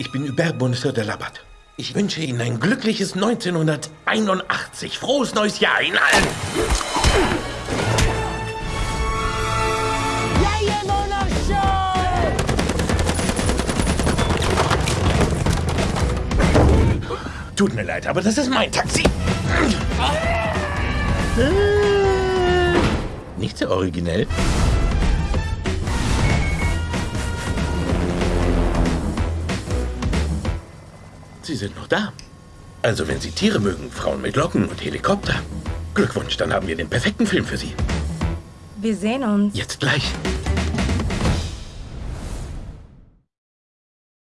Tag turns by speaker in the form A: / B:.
A: Ich bin Hubert Bonheur de Labat. Ich wünsche Ihnen ein glückliches 1981. Frohes neues Jahr Ihnen allen! Tut mir leid, aber das ist mein Taxi. Nicht sehr originell. Sie sind noch da. Also, wenn Sie Tiere mögen, Frauen mit Locken und Helikopter. Glückwunsch, dann haben wir den perfekten Film für Sie.
B: Wir sehen uns.
A: Jetzt gleich.